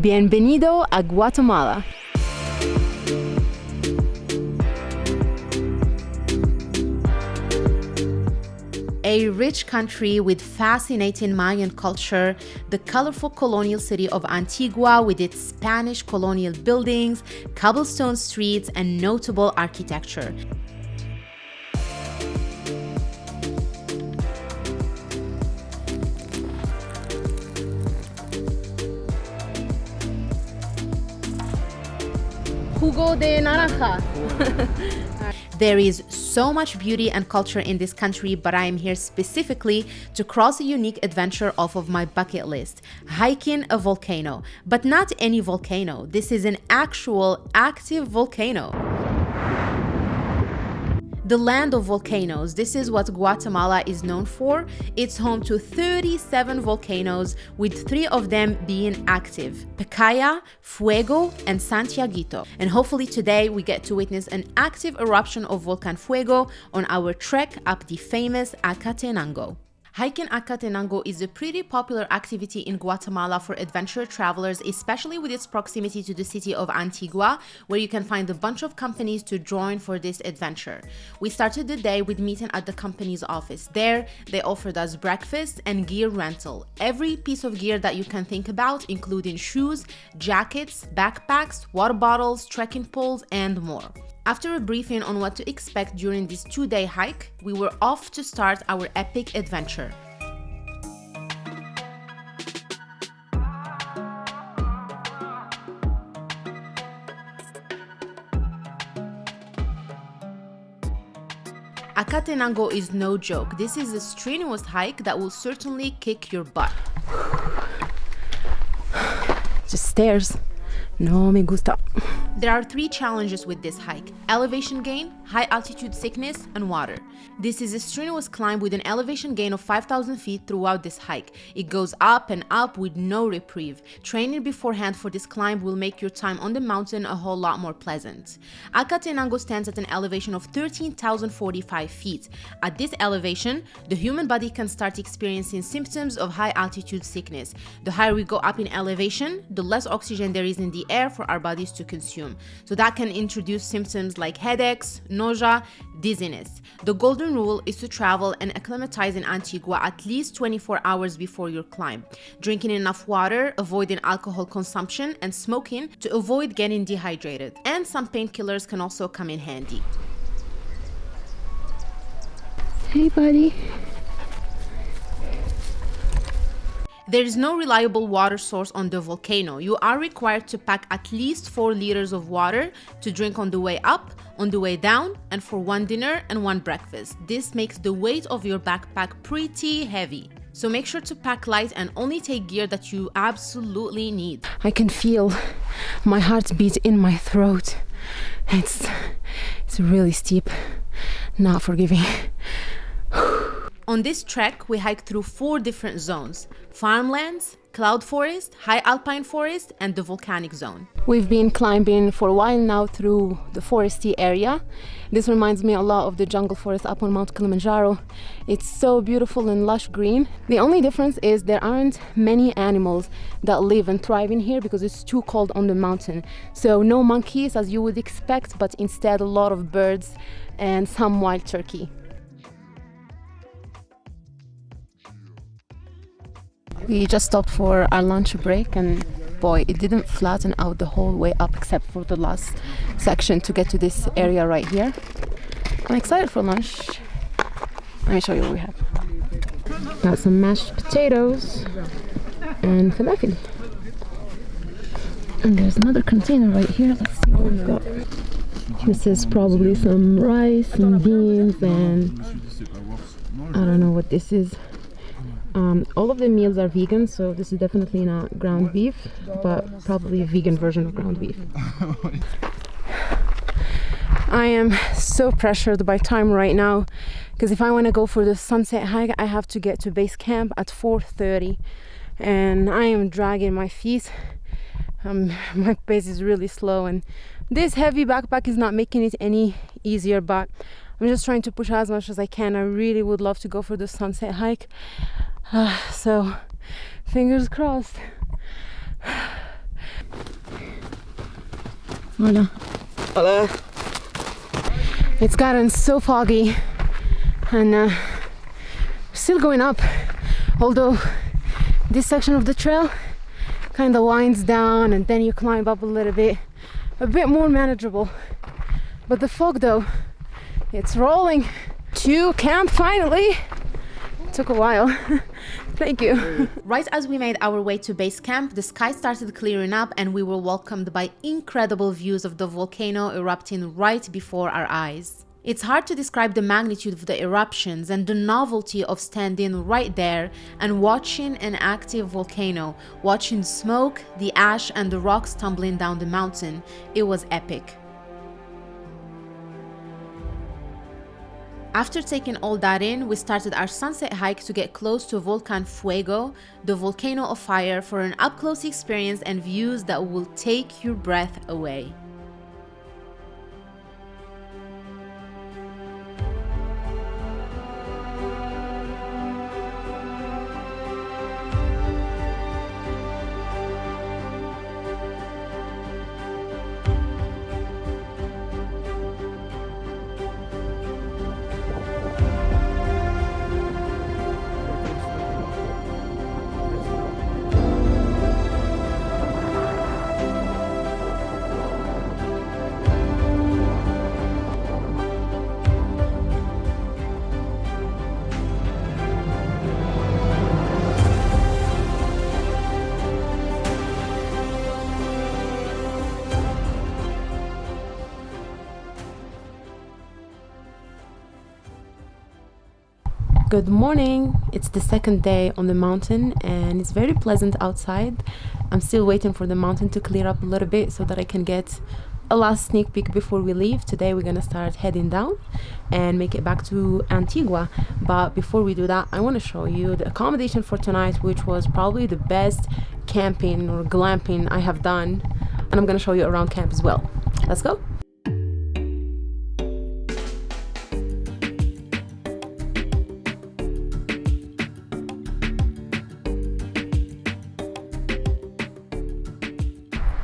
Bienvenido a Guatemala. a rich country with fascinating Mayan culture, the colorful colonial city of Antigua with its Spanish colonial buildings, cobblestone streets, and notable architecture. Jugo de naranja. There is so much beauty and culture in this country, but I am here specifically to cross a unique adventure off of my bucket list, hiking a volcano. But not any volcano, this is an actual active volcano the land of volcanoes. This is what Guatemala is known for. It's home to 37 volcanoes, with three of them being active Pacaya, Fuego, and Santiaguito. And hopefully today we get to witness an active eruption of Volcan Fuego on our trek up the famous Acatenango. Hiking Acatenango is a pretty popular activity in Guatemala for adventure travelers, especially with its proximity to the city of Antigua, where you can find a bunch of companies to join for this adventure. We started the day with meeting at the company's office. There, they offered us breakfast and gear rental. Every piece of gear that you can think about, including shoes, jackets, backpacks, water bottles, trekking poles, and more. After a briefing on what to expect during this two-day hike, we were off to start our epic adventure. Acatenango is no joke. This is a strenuous hike that will certainly kick your butt. Just stairs. No me gusta. There are three challenges with this hike. Elevation gain, high altitude sickness, and water. This is a strenuous climb with an elevation gain of 5,000 feet throughout this hike. It goes up and up with no reprieve. Training beforehand for this climb will make your time on the mountain a whole lot more pleasant. Acatenango stands at an elevation of 13,045 feet. At this elevation, the human body can start experiencing symptoms of high altitude sickness. The higher we go up in elevation, the less oxygen there is in the air for our bodies to consume. So that can introduce symptoms like headaches, nausea, dizziness. The golden rule is to travel and acclimatize in Antigua at least 24 hours before your climb. Drinking enough water, avoiding alcohol consumption, and smoking to avoid getting dehydrated. And some painkillers can also come in handy. Hey buddy. There is no reliable water source on the volcano. You are required to pack at least 4 liters of water to drink on the way up, on the way down, and for one dinner and one breakfast. This makes the weight of your backpack pretty heavy. So make sure to pack light and only take gear that you absolutely need. I can feel my heart beat in my throat. It's it's really steep, not forgiving. On this trek, we hiked through four different zones farmlands, cloud forest, high alpine forest, and the volcanic zone. We've been climbing for a while now through the foresty area. This reminds me a lot of the jungle forest up on Mount Kilimanjaro. It's so beautiful and lush green. The only difference is there aren't many animals that live and thrive in here because it's too cold on the mountain. So no monkeys as you would expect, but instead a lot of birds and some wild turkey. We just stopped for our lunch break and boy, it didn't flatten out the whole way up except for the last section to get to this area right here. I'm excited for lunch. Let me show you what we have. Got some mashed potatoes and falafel. And there's another container right here. Let's see what we've got. This is probably some rice and beans and I don't know what this is. Um, all of the meals are vegan, so this is definitely not ground beef, but probably a vegan version of ground beef. I am so pressured by time right now because if I want to go for the sunset hike, I have to get to base camp at 4.30 and I am dragging my feet. Um, my pace is really slow and this heavy backpack is not making it any easier, but I'm just trying to push as much as I can. I really would love to go for the sunset hike. Uh, so, fingers crossed. Hola. Hola. It's gotten so foggy and uh, still going up. Although this section of the trail kind of winds down and then you climb up a little bit, a bit more manageable. But the fog though, it's rolling to camp finally. Took a while. Thank you. Right as we made our way to base camp, the sky started clearing up and we were welcomed by incredible views of the volcano erupting right before our eyes. It's hard to describe the magnitude of the eruptions and the novelty of standing right there and watching an active volcano, watching smoke, the ash and the rocks tumbling down the mountain. It was epic. After taking all that in, we started our sunset hike to get close to Volcan Fuego, the volcano of fire for an up-close experience and views that will take your breath away. Good morning. It's the second day on the mountain and it's very pleasant outside. I'm still waiting for the mountain to clear up a little bit so that I can get a last sneak peek before we leave. Today we're gonna start heading down and make it back to Antigua. But before we do that, I wanna show you the accommodation for tonight, which was probably the best camping or glamping I have done. And I'm gonna show you around camp as well. Let's go.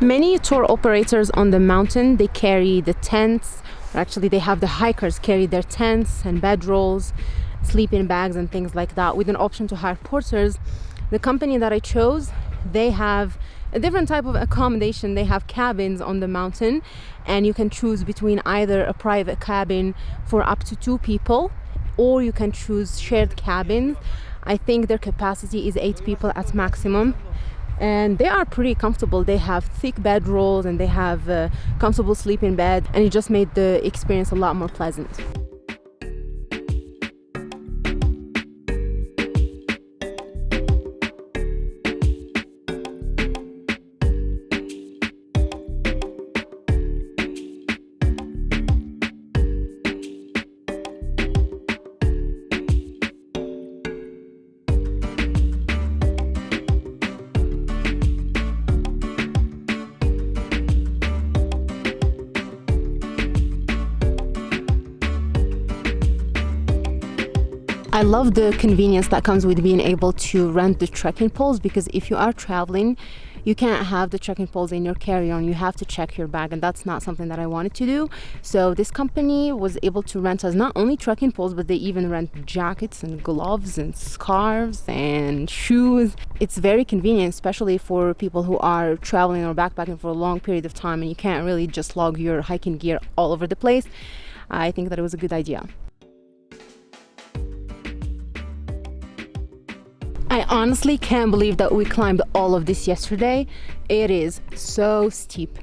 Many tour operators on the mountain, they carry the tents, actually they have the hikers carry their tents and bedrolls, sleeping bags and things like that with an option to hire porters. The company that I chose, they have a different type of accommodation. They have cabins on the mountain and you can choose between either a private cabin for up to two people or you can choose shared cabins. I think their capacity is eight people at maximum and they are pretty comfortable. They have thick bed rolls and they have a comfortable sleeping bed and it just made the experience a lot more pleasant I love the convenience that comes with being able to rent the trekking poles because if you are traveling you can't have the trekking poles in your carry-on you have to check your bag and that's not something that I wanted to do. So this company was able to rent us not only trekking poles but they even rent jackets and gloves and scarves and shoes. It's very convenient especially for people who are traveling or backpacking for a long period of time and you can't really just log your hiking gear all over the place. I think that it was a good idea I honestly can't believe that we climbed all of this yesterday. It is so steep.